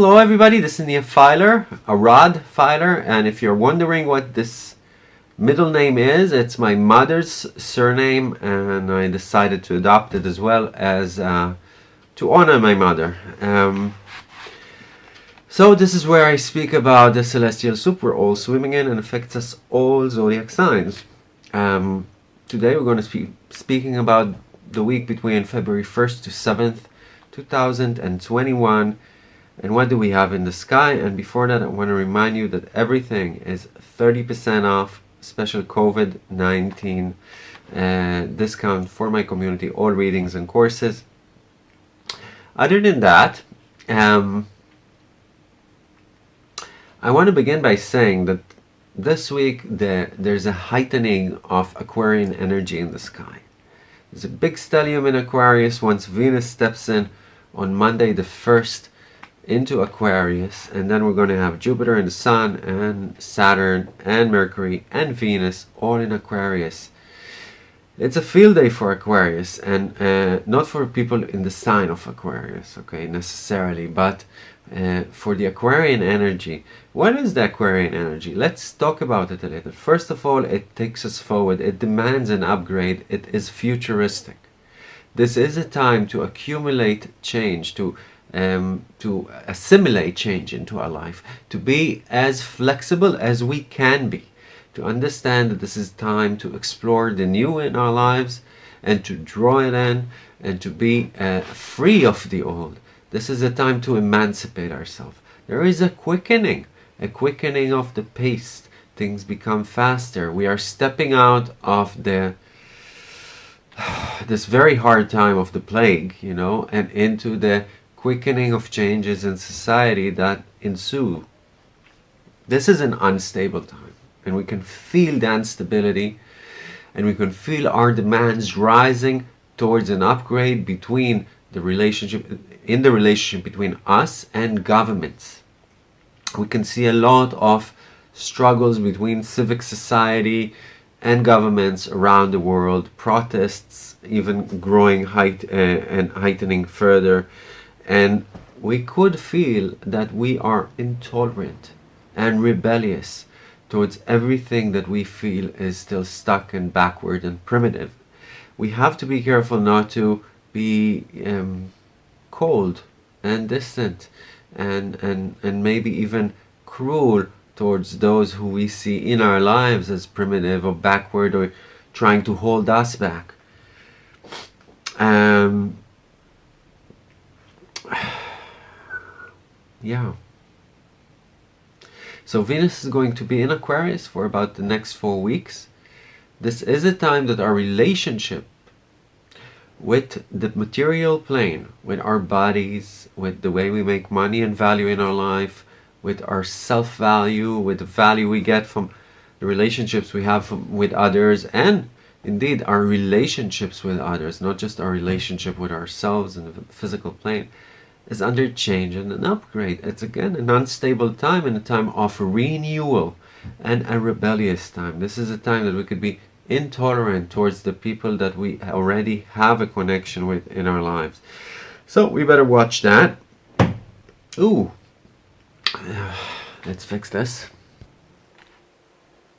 Hello everybody, this is Nia Filer, a Rod Filer, and if you're wondering what this middle name is, it's my mother's surname and I decided to adopt it as well as uh, to honor my mother. Um, so this is where I speak about the celestial soup we're all swimming in and affects us all zodiac signs. Um, today we're going to be speaking about the week between February 1st to 7th, 2021 and what do we have in the sky? And before that, I want to remind you that everything is 30% off special COVID-19 uh, discount for my community, all readings and courses. Other than that, um, I want to begin by saying that this week the, there's a heightening of Aquarian energy in the sky. There's a big stellium in Aquarius once Venus steps in on Monday the 1st into Aquarius and then we're going to have Jupiter and the Sun and Saturn and Mercury and Venus all in Aquarius. It's a field day for Aquarius and uh, not for people in the sign of Aquarius, okay, necessarily, but uh, for the Aquarian energy. What is the Aquarian energy? Let's talk about it a little. First of all, it takes us forward. It demands an upgrade. It is futuristic. This is a time to accumulate change, to um, to assimilate change into our life, to be as flexible as we can be, to understand that this is time to explore the new in our lives and to draw it in and to be uh, free of the old. This is a time to emancipate ourselves. There is a quickening, a quickening of the pace. Things become faster. We are stepping out of the this very hard time of the plague, you know, and into the quickening of changes in society that ensue. This is an unstable time and we can feel the instability and we can feel our demands rising towards an upgrade between the relationship in the relationship between us and governments. We can see a lot of struggles between civic society and governments around the world, protests even growing height, uh, and heightening further and we could feel that we are intolerant and rebellious towards everything that we feel is still stuck and backward and primitive. We have to be careful not to be um, cold and distant and, and, and maybe even cruel towards those who we see in our lives as primitive or backward or trying to hold us back. Um, yeah. So Venus is going to be in Aquarius for about the next four weeks. This is a time that our relationship with the material plane, with our bodies, with the way we make money and value in our life, with our self-value, with the value we get from the relationships we have with others, and indeed our relationships with others, not just our relationship with ourselves in the physical plane, is under change and an upgrade. It's again an unstable time and a time of renewal and a rebellious time. This is a time that we could be intolerant towards the people that we already have a connection with in our lives. So we better watch that. Ooh, let's fix this.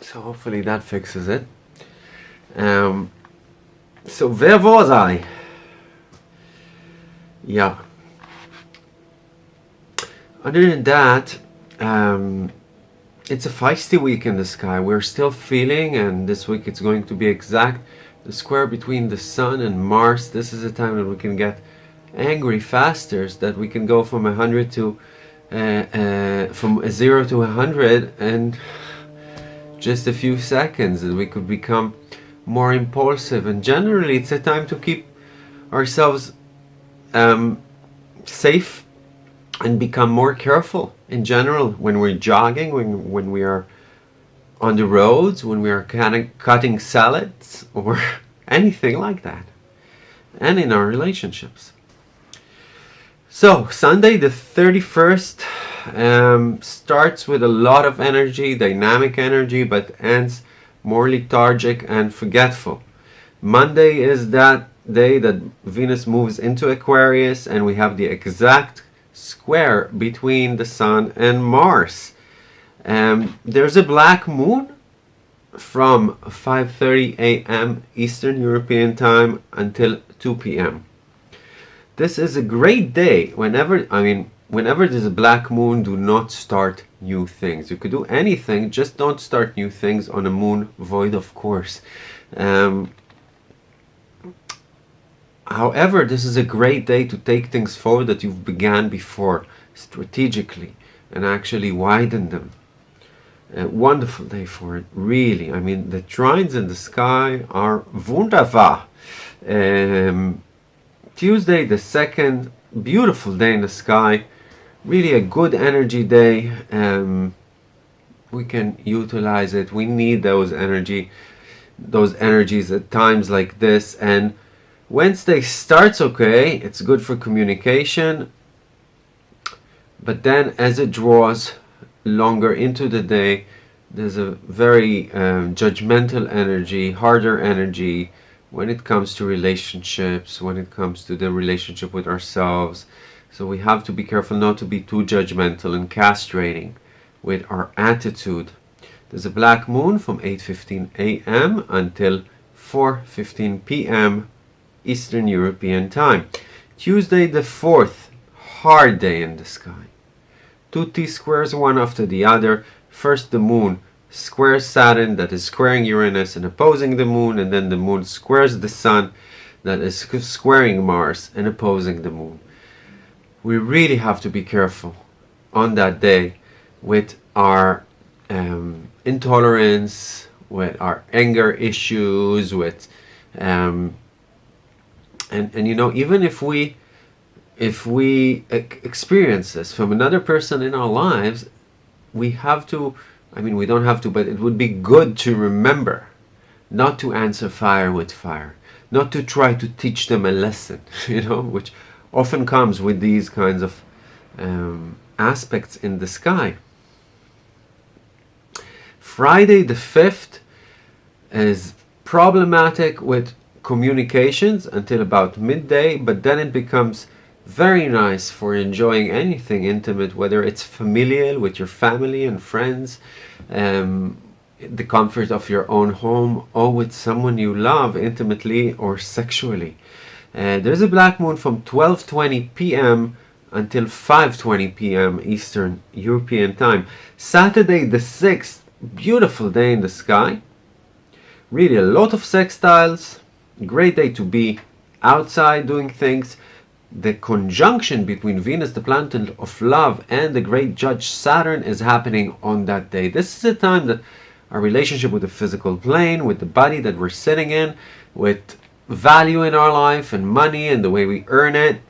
So hopefully that fixes it. Um, so where was I? Yeah. Other than that, um, it's a feisty week in the sky. We're still feeling, and this week it's going to be exact, the square between the Sun and Mars. This is a time that we can get angry faster, that we can go from 100 to, uh, uh, from 0 to 100 and just a few seconds, and we could become more impulsive. And generally, it's a time to keep ourselves um, safe and become more careful in general when we're jogging, when, when we are on the roads, when we are cutting, cutting salads or anything like that. And in our relationships. So, Sunday the 31st um, starts with a lot of energy, dynamic energy, but ends more lethargic and forgetful. Monday is that day that Venus moves into Aquarius and we have the exact square between the Sun and Mars. Um, there's a black moon from 5.30 a.m. Eastern European Time until 2 p.m. This is a great day whenever, I mean, whenever there's a black moon, do not start new things. You could do anything, just don't start new things on a moon void, of course. Um, however, this is a great day to take things forward that you've began before strategically and actually widen them. A wonderful day for it, really. I mean, the trines in the sky are wunderbar. Um, Tuesday, the second, beautiful day in the sky. Really a good energy day. Um, we can utilize it. We need those energy, those energies at times like this. And Wednesday starts okay. It's good for communication. But then as it draws longer into the day there's a very um, judgmental energy harder energy when it comes to relationships when it comes to the relationship with ourselves so we have to be careful not to be too judgmental and castrating with our attitude there's a black moon from 8.15 a.m. until 4.15 p.m. Eastern European time Tuesday the 4th hard day in the sky two T-squares one after the other. First the moon squares Saturn that is squaring Uranus and opposing the moon and then the moon squares the sun that is squaring Mars and opposing the moon. We really have to be careful on that day with our um, intolerance, with our anger issues, with um, and and you know even if we if we experience this from another person in our lives, we have to, I mean, we don't have to, but it would be good to remember not to answer fire with fire, not to try to teach them a lesson, you know, which often comes with these kinds of um, aspects in the sky. Friday the 5th is problematic with communications until about midday, but then it becomes very nice for enjoying anything intimate, whether it's familial with your family and friends, um, the comfort of your own home, or with someone you love intimately or sexually. Uh, there's a black moon from 12.20 p.m. until 5.20 p.m. Eastern European Time. Saturday the 6th, beautiful day in the sky. Really a lot of sextiles, great day to be outside doing things the conjunction between Venus, the planet of love, and the great judge Saturn is happening on that day. This is a time that our relationship with the physical plane, with the body that we're sitting in, with value in our life and money and the way we earn it,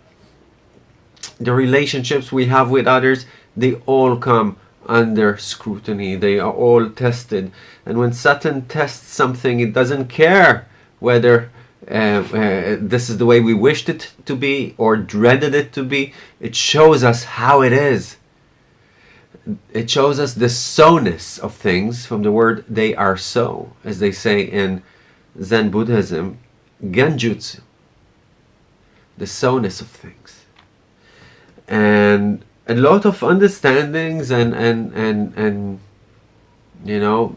the relationships we have with others, they all come under scrutiny. They are all tested. And when Saturn tests something, it doesn't care whether uh, uh, this is the way we wished it to be or dreaded it to be. It shows us how it is. It shows us the so-ness of things from the word they are so, as they say in Zen Buddhism, Genjutsu, the so-ness of things. And a lot of understandings and, and, and, and you know,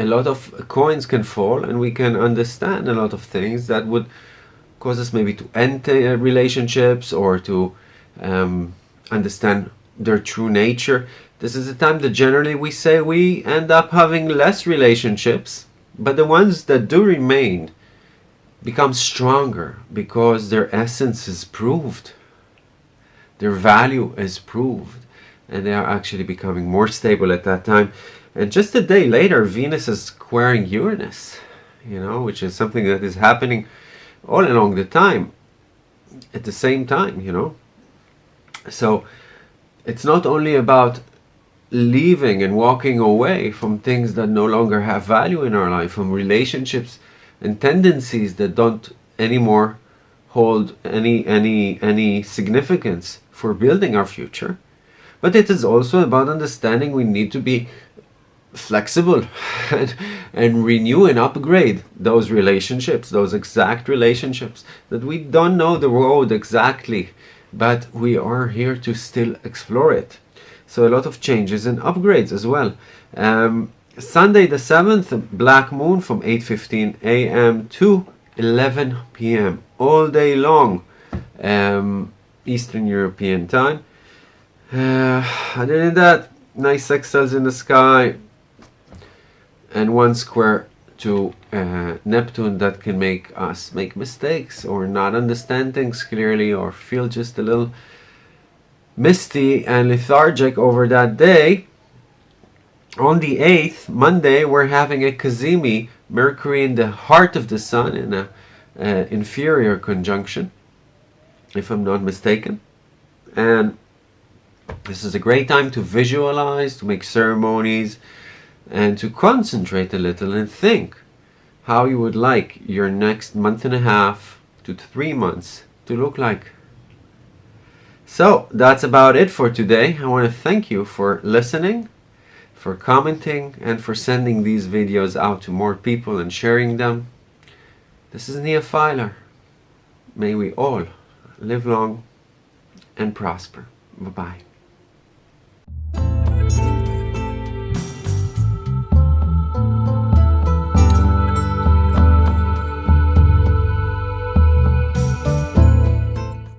a lot of coins can fall and we can understand a lot of things that would cause us maybe to end relationships or to um, understand their true nature. This is a time that generally we say we end up having less relationships, but the ones that do remain become stronger because their essence is proved, their value is proved, and they are actually becoming more stable at that time. And just a day later, Venus is squaring Uranus, you know, which is something that is happening all along the time, at the same time, you know. So it's not only about leaving and walking away from things that no longer have value in our life, from relationships and tendencies that don't anymore hold any any any significance for building our future. But it is also about understanding we need to be flexible and, and renew and upgrade those relationships, those exact relationships that we don't know the road exactly but we are here to still explore it. So a lot of changes and upgrades as well. Um, Sunday the 7th, black moon from 8.15 a.m. to 11 p.m. all day long, um, Eastern European time. Uh, other than that, nice sextiles in the sky and one square to uh, Neptune that can make us make mistakes or not understand things clearly or feel just a little misty and lethargic over that day. On the 8th, Monday, we're having a Cazimi, Mercury in the heart of the Sun in a uh, inferior conjunction, if I'm not mistaken. And this is a great time to visualize, to make ceremonies, and to concentrate a little and think how you would like your next month and a half to three months to look like. So that's about it for today. I want to thank you for listening, for commenting, and for sending these videos out to more people and sharing them. This is Nia Filer. May we all live long and prosper. Bye-bye.